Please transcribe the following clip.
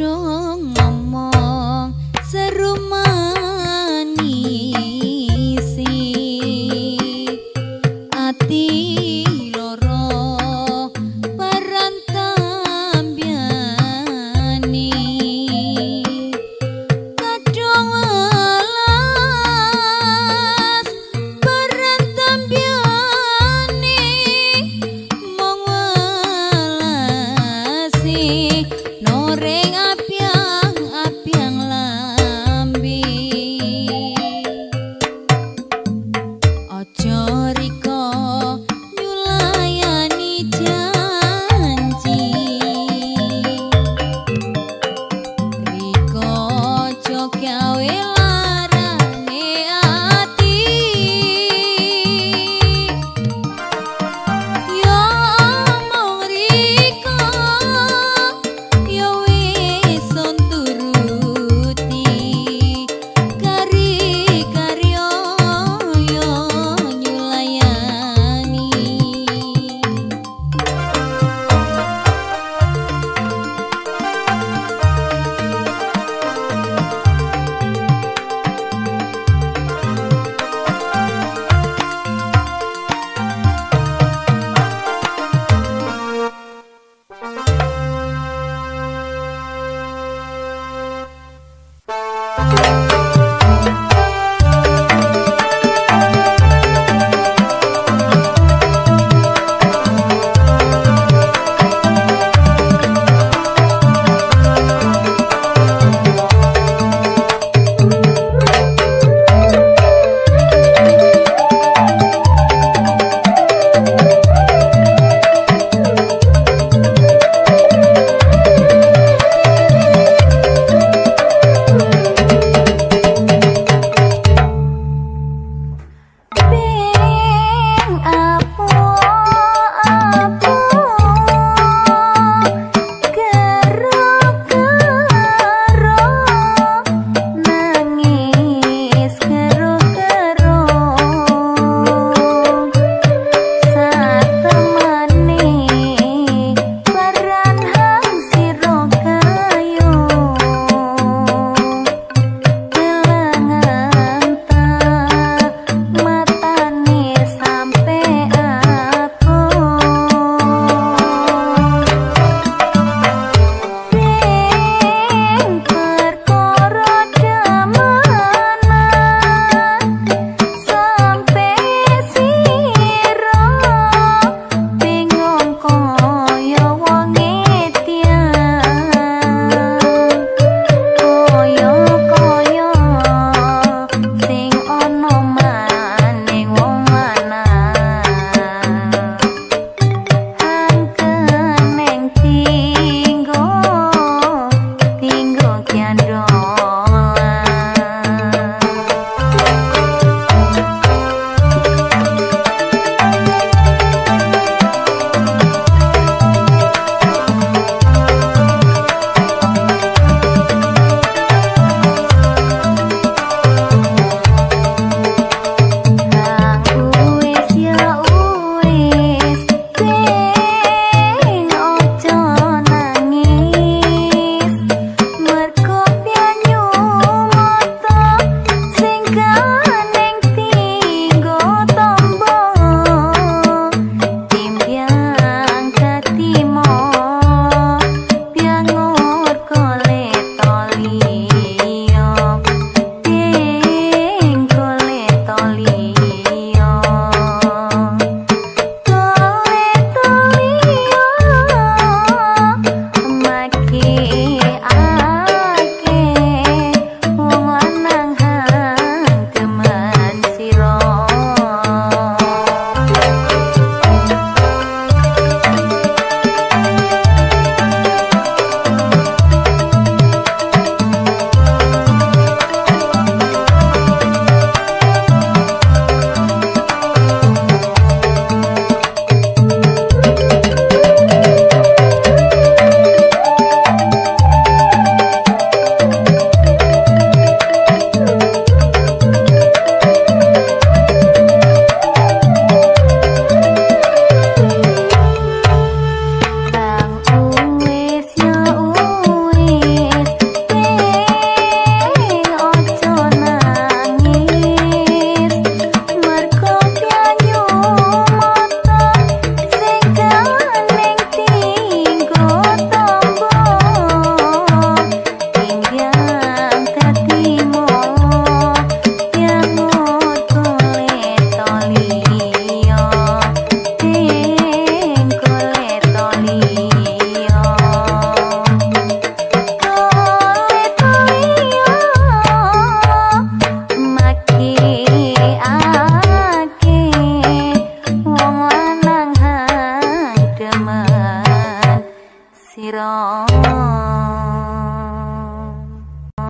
그